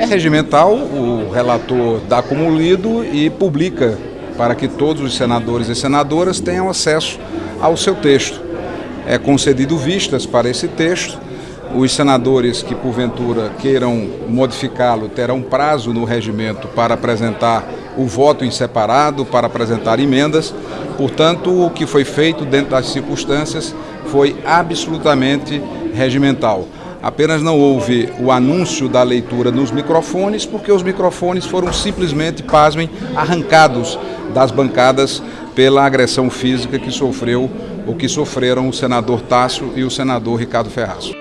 É regimental, o relator dá como lido e publica para que todos os senadores e senadoras tenham acesso ao seu texto. É concedido vistas para esse texto. Os senadores que porventura queiram modificá-lo terão prazo no regimento para apresentar o voto em separado, para apresentar emendas. Portanto, o que foi feito dentro das circunstâncias foi absolutamente regimental. Apenas não houve o anúncio da leitura nos microfones, porque os microfones foram simplesmente, pasmem, arrancados das bancadas pela agressão física que sofreu ou que sofreram o senador Tássio e o senador Ricardo Ferraz.